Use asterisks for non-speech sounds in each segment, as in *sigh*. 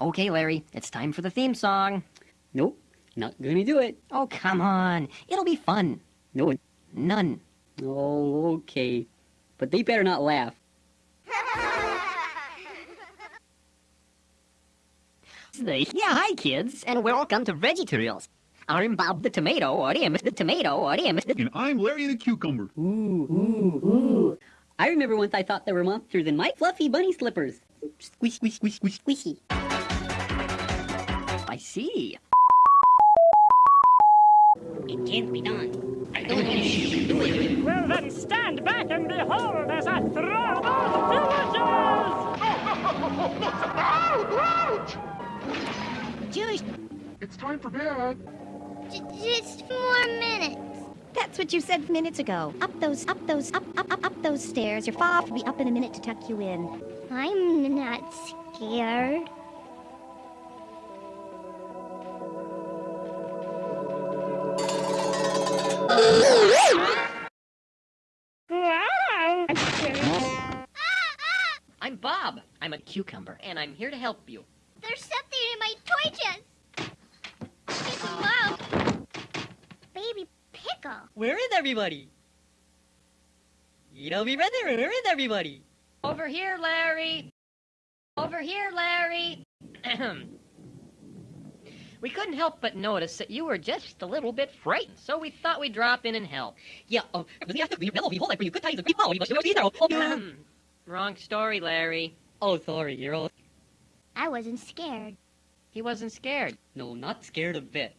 Okay, Larry, it's time for the theme song. Nope, not gonna do it. Oh, come on. It'll be fun. No, None. oh, okay. But they better not laugh. Yeah, hi, kids, and welcome to VeggieTales. I'm Bob the Tomato, or I am the Tomato, or I am the... And I'm Larry the Cucumber. Ooh, ooh, ooh. I remember once I thought there were monsters in my fluffy bunny slippers. Squish, squish, squish, squish, squishy. I see. It can't be done. I don't think you can do it. Well then stand back and behold as I throw those villagers! Jewish, It's time for bed. j- just four minutes. That's what you said minutes ago. Up those, up those, up, up, up, up those stairs. Your father will be up in a minute to tuck you in. I'm not scared. *laughs* I'm Bob. I'm a cucumber, and I'm here to help you. There's something in my toy chest. It's a. Baby pickle. Where is everybody? You know me right there. Where is everybody? Over here, Larry. Over here, Larry. *clears throat* Ahem. we couldn't help but notice that you were just a little bit frightened, so we thought we'd drop in and help. Yeah, um, oh, Ahem. Wrong story, Larry. oh, sorry, you're all... I wasn't scared. He wasn't scared. No, not scared a bit.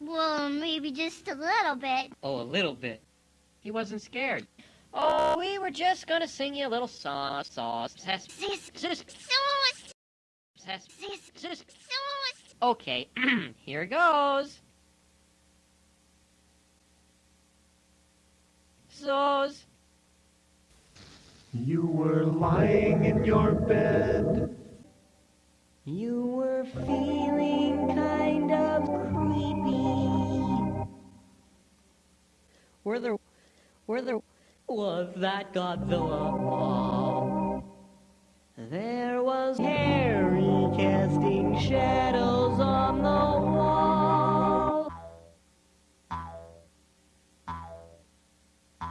Well, maybe just a little bit. Oh, a little bit. He wasn't scared. Oh, we were just gonna sing you a little song. Sauce. Sauce, Sis. sis, Sis. sauce. Okay, *clears throat* here goes. So's. You were lying in your bed. You were feeling kind of creepy. Where there, where there was that Godzilla ball. There was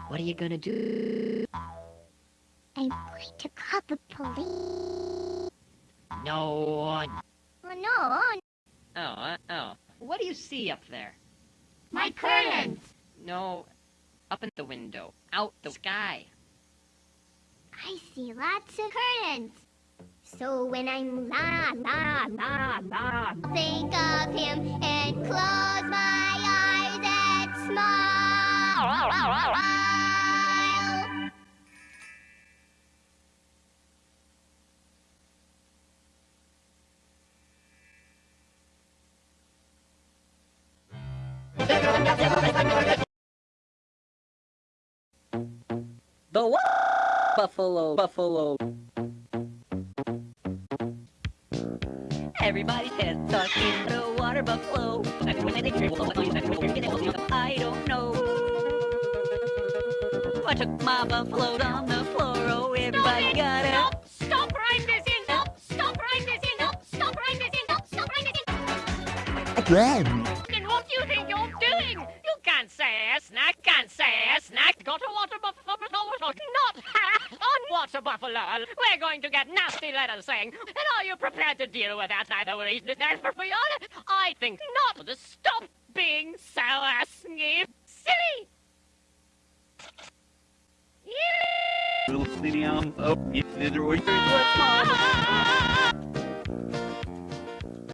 What are you gonna do? I'm going to call the police. No. Oh, no, one. Oh, uh, oh. What do you see up there? my curtains. No, up in the window, out the sky. I see lots of curtains. So when I'm la la la la, think of him and close my The what? Buffalo, buffalo. Everybody's head stuck in the water buffalo. I don't know. I took my buffalo on the floor. Oh, everybody got it. Stop! Stop right this in! Stop! Stop right this in! Stop! Stop right this in! Stop! Stop right this in! Then snack, can't say a snack. Got a water buffalo, not on water buffalo. We're going to get nasty letters saying, and are you prepared to deal with that? Neither will eat this for honest. I think not. Just stop being so asky. Silly! Little city, um, oh, were- Ah! *laughs*